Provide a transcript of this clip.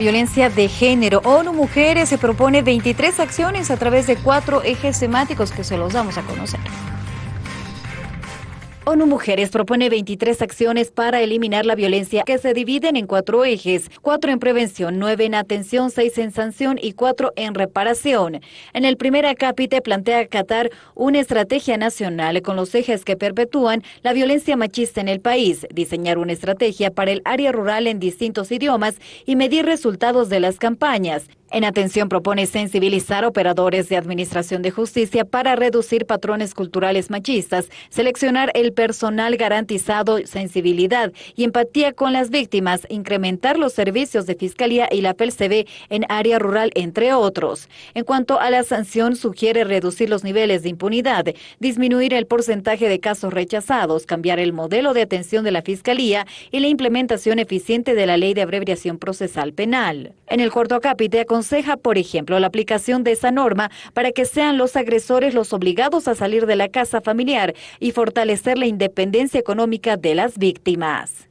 Violencia de género. ONU Mujeres se propone 23 acciones a través de cuatro ejes temáticos que se los damos a conocer. ONU Mujeres propone 23 acciones para eliminar la violencia que se dividen en cuatro ejes, cuatro en prevención, nueve en atención, seis en sanción y cuatro en reparación. En el primer acápite plantea Qatar una estrategia nacional con los ejes que perpetúan la violencia machista en el país, diseñar una estrategia para el área rural en distintos idiomas y medir resultados de las campañas. En atención propone sensibilizar operadores de administración de justicia para reducir patrones culturales machistas, seleccionar el personal garantizado sensibilidad y empatía con las víctimas, incrementar los servicios de fiscalía y la PLCB en área rural, entre otros. En cuanto a la sanción, sugiere reducir los niveles de impunidad, disminuir el porcentaje de casos rechazados, cambiar el modelo de atención de la fiscalía y la implementación eficiente de la ley de abreviación procesal penal. En el cuarto acápite, aconseja, por ejemplo, la aplicación de esa norma para que sean los agresores los obligados a salir de la casa familiar y fortalecer la independencia económica de las víctimas.